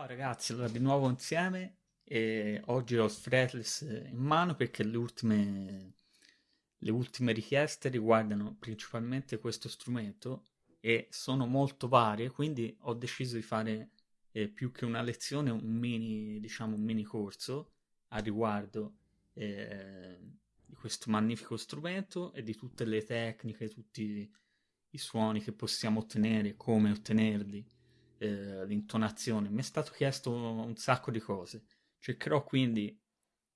Ciao ragazzi, allora di nuovo insieme e oggi ho il fretless in mano perché le ultime, le ultime richieste riguardano principalmente questo strumento e sono molto varie, quindi ho deciso di fare eh, più che una lezione un mini, diciamo, un mini corso a riguardo eh, di questo magnifico strumento e di tutte le tecniche, tutti i suoni che possiamo ottenere, come ottenerli eh, l'intonazione, mi è stato chiesto un sacco di cose. Cercherò quindi,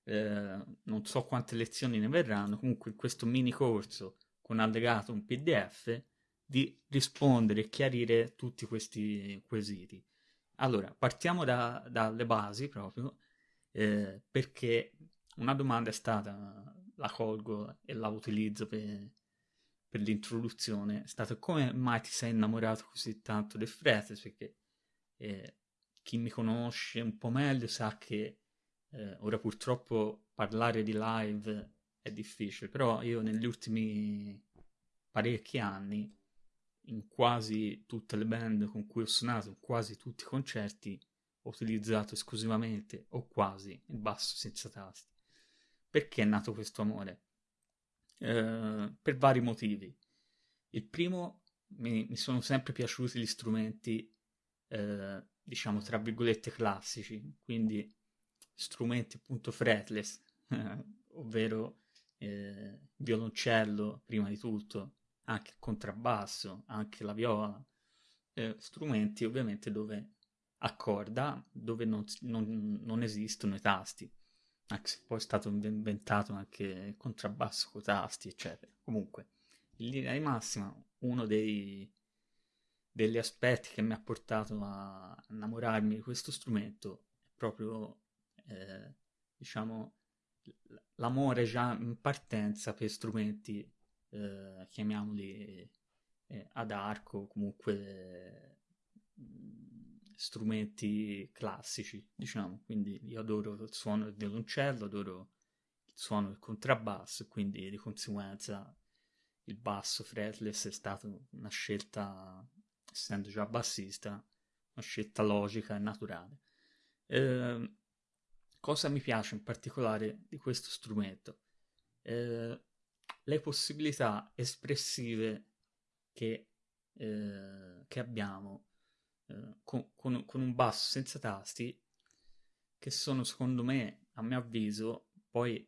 eh, non so quante lezioni ne verranno, comunque in questo mini corso con allegato un PDF, di rispondere e chiarire tutti questi quesiti. Allora, partiamo da, dalle basi proprio, eh, perché una domanda è stata, la colgo e la utilizzo per, per l'introduzione è stato come mai ti sei innamorato così tanto del Fretes, perché eh, chi mi conosce un po' meglio sa che eh, ora purtroppo parlare di live è difficile, però io negli ultimi parecchi anni, in quasi tutte le band con cui ho suonato, in quasi tutti i concerti, ho utilizzato esclusivamente o quasi il basso senza tasti. Perché è nato questo amore? Eh, per vari motivi. Il primo, mi, mi, sono sempre piaciuti gli strumenti, eh, diciamo, tra virgolette classici, quindi strumenti appunto fretless, ovvero eh, violoncello prima di tutto, anche il contrabbasso, anche la viola, eh, strumenti ovviamente dove a corda, dove non, non, non esistono i tasti anche poi è stato inventato anche contrabbasso con tasti, eccetera. Comunque, in linea di massima, uno dei, degli aspetti che mi ha portato a innamorarmi di questo strumento è proprio, eh, diciamo, l'amore già in partenza per strumenti, eh, chiamiamoli eh, ad arco, comunque strumenti classici, diciamo, quindi io adoro il suono del violoncello, adoro il suono del contrabbasso, quindi di conseguenza il basso fretless è stata una scelta, essendo già bassista, una scelta logica e naturale. Eh, cosa mi piace in particolare di questo strumento? Eh, le possibilità espressive che, eh, che abbiamo eh, con, con, con, un basso senza tasti che sono secondo me, a mio avviso, poi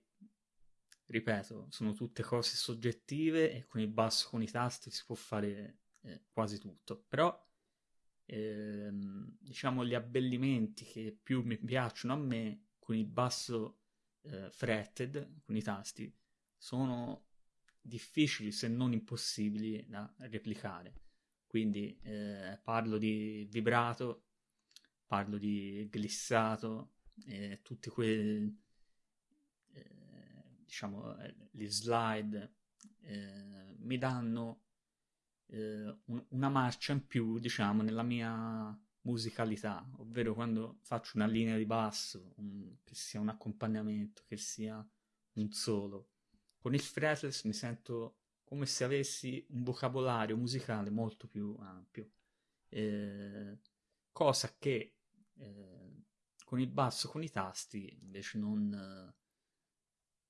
ripeto, sono tutte cose soggettive e con il basso, con i tasti si può fare eh, quasi tutto, però ehm, diciamo gli abbellimenti che più mi piacciono a me con il basso eh, fretted, con i tasti, sono difficili se non impossibili da replicare quindi eh, parlo di vibrato, parlo di glissato, eh, tutti quei, eh, diciamo, eh, gli slide eh, mi danno eh, un, una marcia in più, diciamo, nella mia musicalità, ovvero quando faccio una linea di basso, un, che sia un accompagnamento, che sia un solo. Con il fretless mi sento come se avessi un vocabolario musicale molto più ampio, eh, cosa che eh, con il basso, con i tasti, invece non,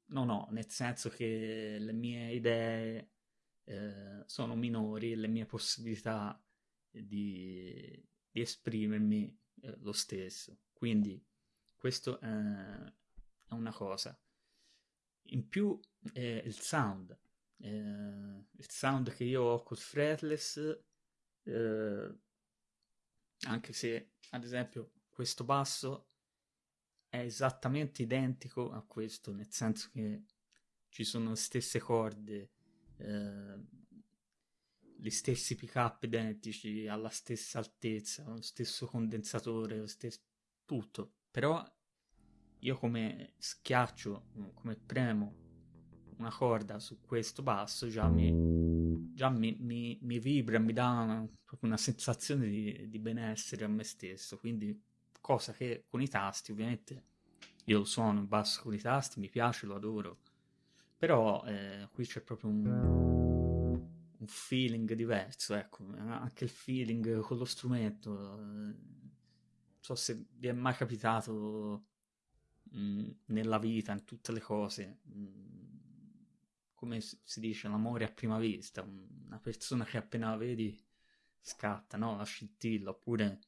non ho, nel senso che le mie idee eh, sono minori e le mie possibilità di, di esprimermi eh, lo stesso. Quindi questo è una cosa. In più eh, il sound eh, il sound che io ho col fretless, eh, anche se ad esempio questo basso è esattamente identico a questo, nel senso che ci sono le stesse corde, eh, gli stessi pick up identici, alla stessa altezza, lo stesso condensatore, lo stesso tutto, però io come schiaccio, come premo una corda su questo basso già mi, già mi, mi, mi vibra, mi dà una, proprio una sensazione di, di, benessere a me stesso, quindi cosa che con i tasti ovviamente io suono il basso con i tasti, mi piace, lo adoro, però eh, qui c'è proprio un, un, feeling diverso, ecco, anche il feeling con lo strumento, eh, so se vi è mai capitato mm, nella vita, in tutte le cose, mm, come si dice, l'amore a prima vista, una persona che appena la vedi scatta, no? La scintilla, oppure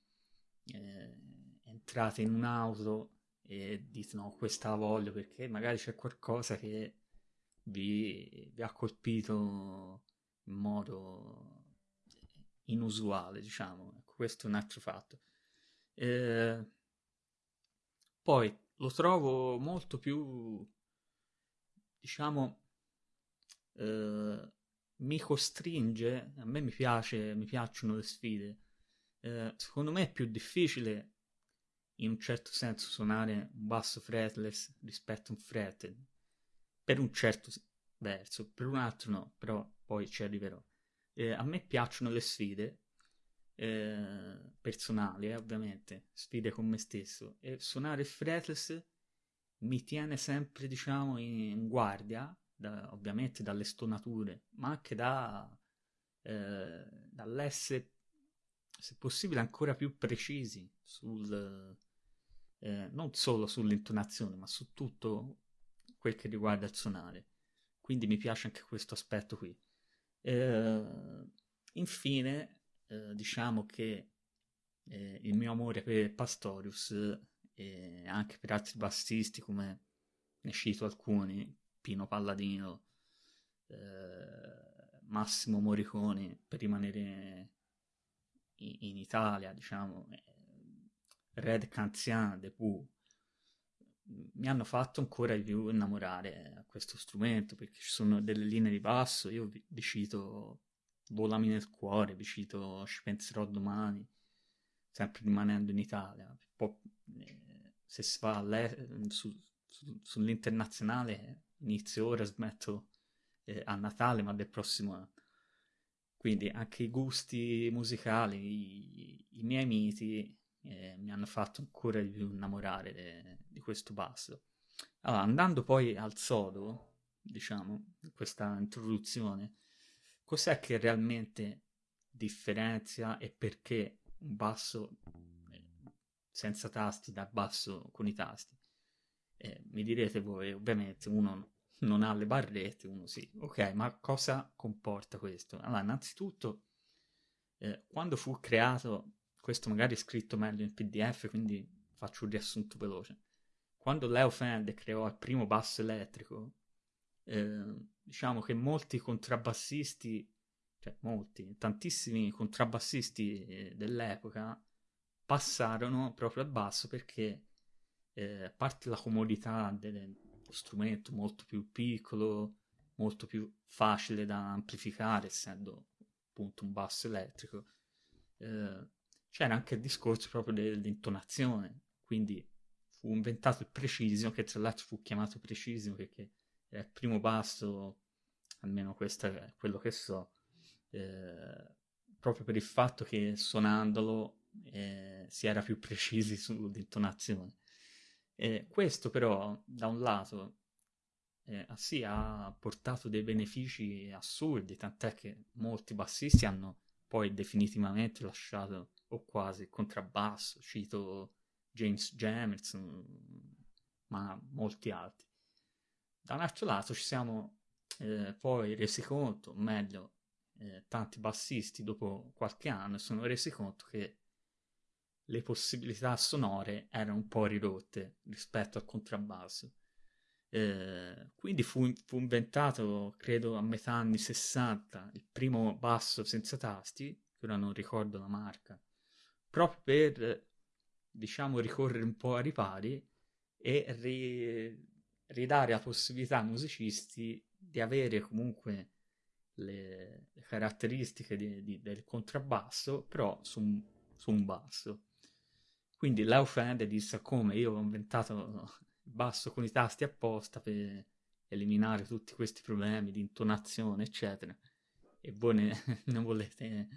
eh, entrate in un'auto e dite no, questa la voglio perché magari c'è qualcosa che vi, vi ha colpito in modo inusuale, diciamo. Ecco, questo è un altro fatto. Eh, poi lo trovo molto più, diciamo, eh, mi costringe, a me mi piace, mi piacciono le sfide. Eh, secondo me è più difficile in un certo senso suonare un basso fretless rispetto a un fretted per un certo verso, per un altro no, però poi ci arriverò. Eh, a me piacciono le sfide eh, personali, eh, ovviamente, sfide con me stesso, e suonare fretless mi tiene sempre, diciamo, in guardia, da, ovviamente dalle stonature, ma anche da, eh, dall'essere, se possibile, ancora più precisi sul, eh, non solo sull'intonazione, ma su tutto quel che riguarda il suonare. Quindi mi piace anche questo aspetto qui. Eh, infine, eh, diciamo che eh, il mio amore per Pastorius e anche per altri bassisti come ne cito alcuni, Pino Palladino, eh, Massimo Moriconi, per rimanere in, in Italia, diciamo, eh, Red Canzian, The Pooh, mi hanno fatto ancora di più innamorare a questo strumento perché ci sono delle linee di basso, io vi, vi cito Volami nel cuore, vi cito Ci penserò domani, sempre rimanendo in Italia. Poi, eh, se si va su, su, sull'internazionale, inizio ora, smetto eh, a Natale, ma del prossimo anno. Quindi anche i gusti musicali, i, i miei miti eh, mi hanno fatto ancora di più innamorare de, di questo basso. Allora, andando poi al sodo, diciamo, questa introduzione, cos'è che realmente differenzia e perché un basso eh, senza tasti dal basso con i tasti? Eh, mi direte voi, ovviamente uno non ha le barrette, uno sì. Ok, ma cosa comporta questo? Allora, innanzitutto, eh, quando fu creato, questo magari è scritto meglio in PDF, quindi faccio un riassunto veloce. Quando Leo Fender creò il primo basso elettrico, eh, diciamo che molti contrabbassisti, cioè molti, tantissimi contrabbassisti eh, dell'epoca passarono proprio al basso perché eh, a parte la comodità dello strumento molto più piccolo, molto più facile da amplificare, essendo appunto un basso elettrico, eh, c'era anche il discorso proprio dell'intonazione, quindi fu inventato il Precision, che tra l'altro fu chiamato Precision perché è il primo basso, almeno questo è quello che so, eh, proprio per il fatto che suonandolo eh, si era più precisi sull'intonazione. Eh, questo però, da un lato, eh, sì, ha portato dei benefici assurdi, tant'è che molti bassisti hanno poi definitivamente lasciato, o quasi, il contrabbasso, cito James Jamerson, ma molti altri. Da un altro lato ci siamo eh, poi resi conto, o meglio, eh, tanti bassisti dopo qualche anno sono resi conto che le possibilità sonore erano un po' ridotte rispetto al contrabbasso. Eh, quindi fu, fu, inventato, credo, a metà anni 60 il primo basso senza tasti, che ora non ricordo la marca, proprio per, diciamo, ricorrere un po' a ripari e ri, ridare la possibilità ai musicisti di avere comunque le, caratteristiche di, di, del contrabbasso, però su su un basso. Quindi Leo Fender disse come io ho inventato il basso con i tasti apposta per eliminare tutti questi problemi di intonazione, eccetera. E voi ne, ne volete,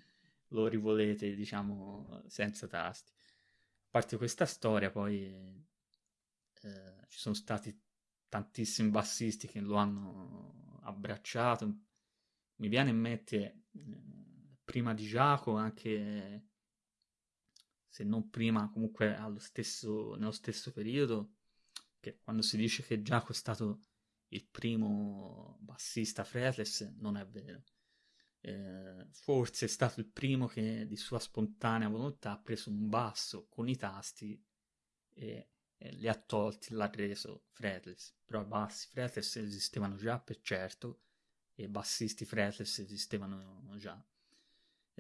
lo rivolete, diciamo, senza tasti. A parte questa storia, poi eh, ci sono stati tantissimi bassisti che lo hanno abbracciato. Mi viene in mente eh, prima di Giacomo anche se non prima, comunque stesso, nello stesso periodo, che quando si dice che Giacomo è stato il primo bassista fretless, non è vero. Eh, forse è stato il primo che di sua spontanea volontà ha preso un basso con i tasti e, e li ha tolti, l'ha reso fretless. Però bassi fretless esistevano già per certo e bassisti fretless esistevano già.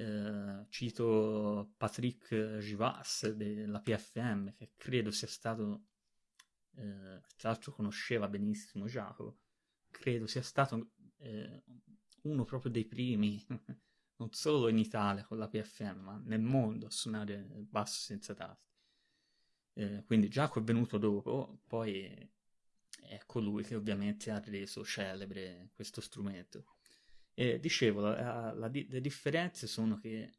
Eh, cito Patrick Givas della PFM che credo sia stato eh, tra l'altro conosceva benissimo Giacomo credo sia stato eh, uno proprio dei primi non solo in Italia con la PFM ma nel mondo a suonare basso senza tasti. Eh, quindi Giacomo è venuto dopo poi è colui che ovviamente ha reso celebre questo strumento e dicevo, la, la, le differenze sono che,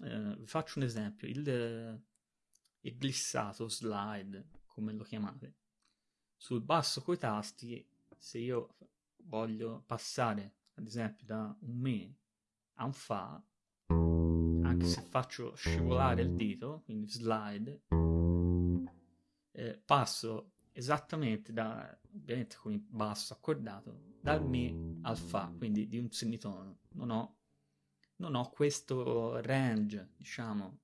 eh, faccio un esempio, il, il glissato, slide, come lo chiamate, sul basso coi tasti, se io voglio passare, ad esempio, da un Mi a un Fa, anche se faccio scivolare il dito, quindi slide, eh, passo esattamente da, ovviamente con il basso accordato, dal Mi al Fa, quindi di un semitono. Non ho, non ho questo range, diciamo,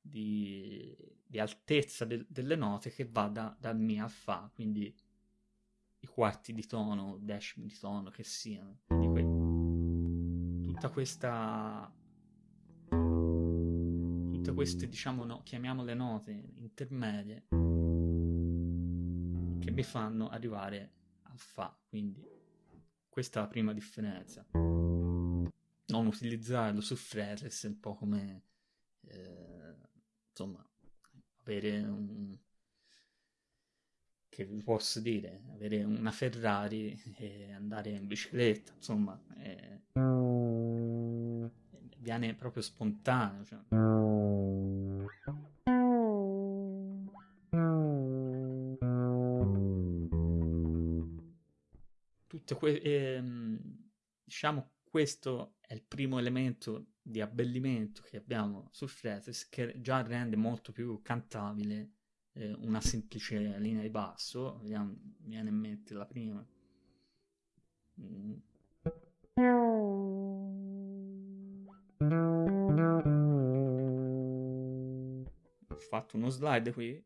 di, di altezza de, delle note che va da, dal Mi al Fa, quindi i quarti di tono, decimi di tono che siano. Que- tutta questa tutte queste, diciamo, no, chiamiamole note intermedie che mi fanno arrivare al Fa, quindi questa è la prima differenza. Non utilizzarlo su fretless è un po' come, eh, insomma, avere un... che vi posso dire? Avere una Ferrari e andare in bicicletta, insomma, è... viene proprio spontaneo. Cioè. Tutte que- ehm, diciamo questo è il primo elemento di abbellimento che abbiamo su Fretless che già rende molto più cantabile eh, una semplice linea di basso vediamo mi viene in mente la prima. Mm. ho fatto uno slide qui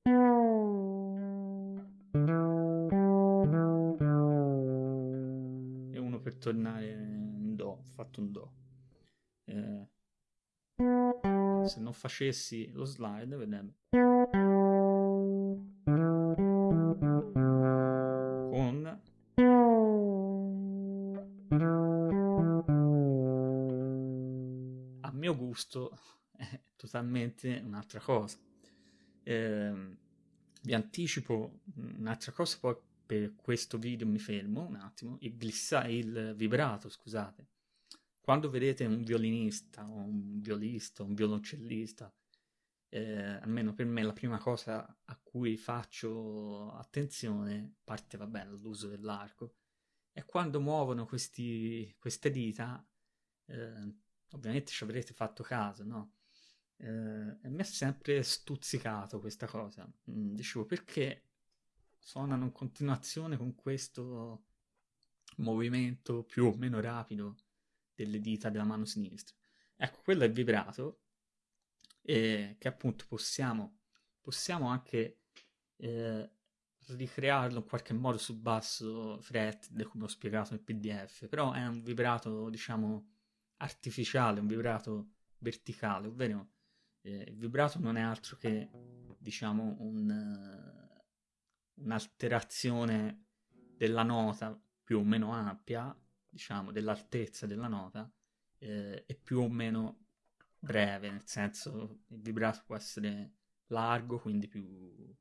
tornare in Do, ho fatto un Do. Eh, se non facessi lo slide, vedete. Con a mio gusto è totalmente un'altra cosa. Eh, vi anticipo un'altra cosa, poi per questo video mi fermo un attimo, il, glissa- il vibrato, scusate. Quando vedete un violinista, un violista, un violoncellista, eh, almeno per me la prima cosa a cui faccio attenzione, a parte vabbè l'uso dell'arco, è quando muovono questi, queste dita, eh, ovviamente ci avrete fatto caso, no? Eh, mi ha sempre stuzzicato questa cosa. Mm, dicevo perché suonano in continuazione con questo movimento più o meno rapido delle dita della mano sinistra. Ecco, quello è il vibrato e che appunto possiamo, possiamo anche eh, ricrearlo in qualche modo sul basso fret, come ho spiegato nel PDF, però è un vibrato, diciamo, artificiale, un vibrato verticale, ovvero eh, il vibrato non è altro che, diciamo, un un'alterazione della nota più o meno ampia, diciamo, dell'altezza della nota, eh, e più o meno breve, nel senso il vibrato può essere largo, quindi più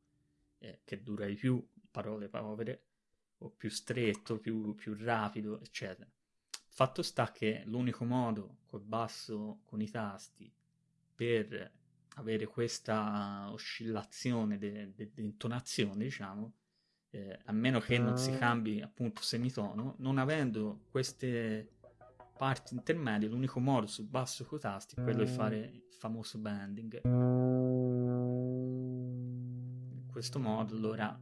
eh, che dura di più, parole povere, o più stretto, più, più rapido, eccetera. Fatto sta che l'unico modo col basso, con i tasti, per avere questa oscillazione di de- de- intonazione, diciamo, eh, a meno che non si ah. cambi appunto semitono, non avendo queste parti intermedie, l'unico modo sul basso con i tasti è quello di fare il famoso bending. questo modo, allora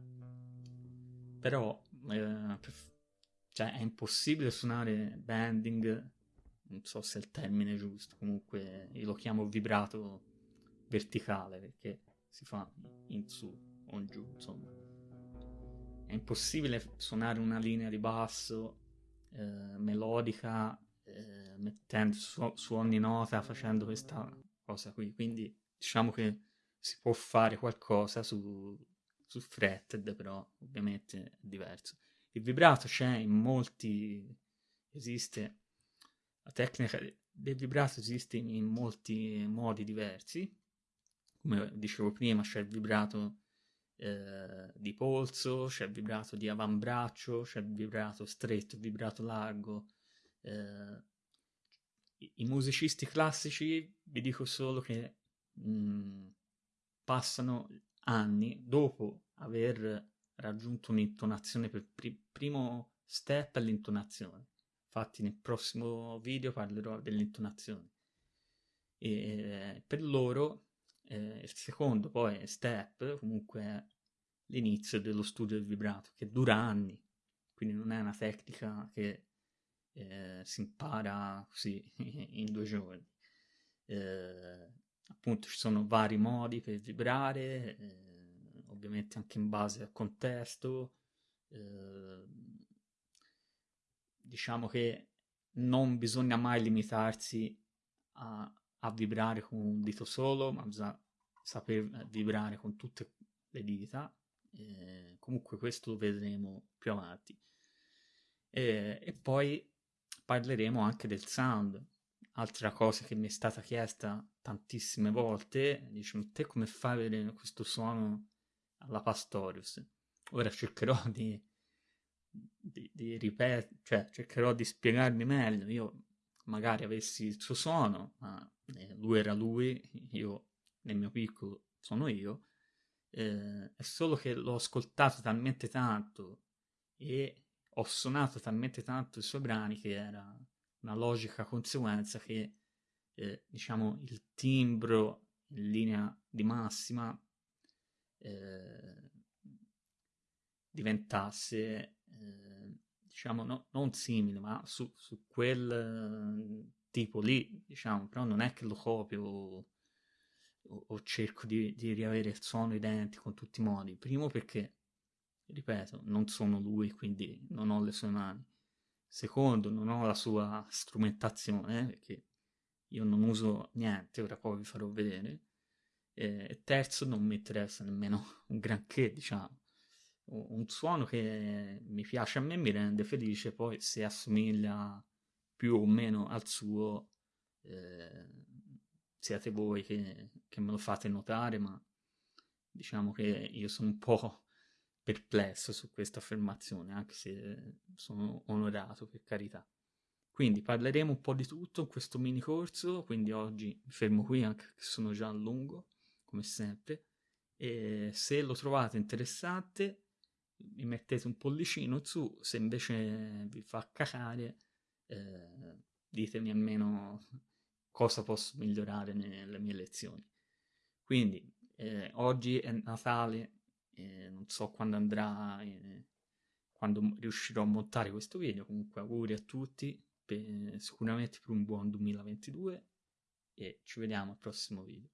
però eh, cioè, è impossibile suonare bending, non so se è il termine giusto, comunque io lo chiamo vibrato verticale perché si fa in su o in giù, insomma. È impossibile suonare una linea di basso eh, melodica eh, mettendo su, su ogni nota, facendo questa cosa qui, quindi diciamo che si può fare qualcosa su, su fretted, però ovviamente è diverso. Il vibrato c'è in molti, esiste, la tecnica del vibrato esiste in molti modi diversi, come dicevo prima c'è il vibrato eh, di polso, c'è il vibrato di avambraccio, c'è il vibrato stretto, il vibrato largo. Eh, I musicisti classici vi dico solo che mh, mm, passano anni dopo aver raggiunto un'intonazione per pri- primo step all'intonazione. Infatti nel prossimo video parlerò dell'intonazione. E per loro eh, il secondo poi step comunque è l'inizio dello studio del vibrato che dura anni, quindi non è una tecnica che eh, si impara così in due giorni. Eh, appunto ci sono vari modi per vibrare, eh, ovviamente anche in base al contesto. Eh, diciamo che non bisogna mai limitarsi a, a, vibrare con un dito solo, ma bisogna saper vibrare con tutte le dita. Eh, comunque questo lo vedremo più avanti. e poi parleremo anche del sound, altra cosa che mi è stata chiesta tantissime volte, dice, te come fai a vedere questo suono alla Pastorius? Ora cercherò di, di, di ripetere, cioè cercherò di spiegarmi meglio. Io magari avessi il suo suono, ma eh, lui era lui, io nel mio piccolo sono io, eh, è solo che l'ho ascoltato talmente tanto e ho suonato talmente tanto i suoi brani che era una logica conseguenza che eh, diciamo il timbro in linea di massima eh, diventasse eh, diciamo no, non simile ma su, su quel eh, tipo lì diciamo però non è che lo copio o, o cerco di, di riavere il suono identico in tutti i modi primo perché ripeto non sono lui quindi non ho le sue mani Secondo, non ho la sua strumentazione, perché io non uso niente, ora poi vi farò vedere. E terzo, non mi interessa nemmeno un granché, diciamo. Un suono che mi piace a me mi rende felice, poi se assomiglia più o meno al suo, eh, siete voi che, che me lo fate notare, ma diciamo che io sono un po' perplesso su questa affermazione, anche se sono onorato per carità. Quindi parleremo un po' di tutto in questo mini corso, quindi oggi mi fermo qui anche se sono già a lungo, come sempre, e se lo trovate interessante mi mettete un pollicino su, se invece vi fa cacare eh, ditemi almeno cosa posso migliorare nelle mie lezioni. Quindi eh, oggi è Natale eh, non so quando andrà, quando riuscirò a montare questo video. Comunque auguri a tutti, per, sicuramente per un buon 2022 e ci vediamo al prossimo video.